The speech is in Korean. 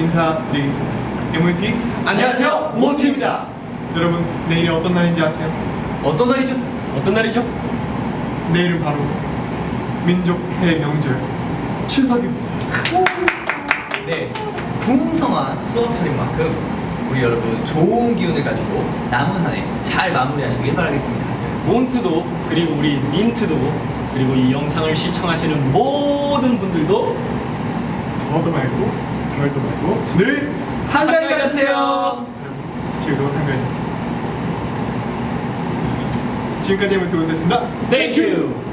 인사드리겠습니다. MOT 안녕하세요 몬티입니다. 여러분 내일이 어떤 날인지 아세요? 어떤 날이죠? 어떤 날이죠? 내일은 바로 민족 대명절 추석입니다. 네, 풍성한 수업철인 만큼 우리 여러분 좋은 기운을 가지고 남은 한 해 잘 마무리하시길 바라겠습니다. 몬트도 그리고 우리 민트도 그리고 이 영상을 시청하시는 모든 분들도 더도 말고 덜도 말고 늘 한가위. 여러분 즐거운 한가위 되세요. 지금까지 MOT 몬트였습니다. 땡큐!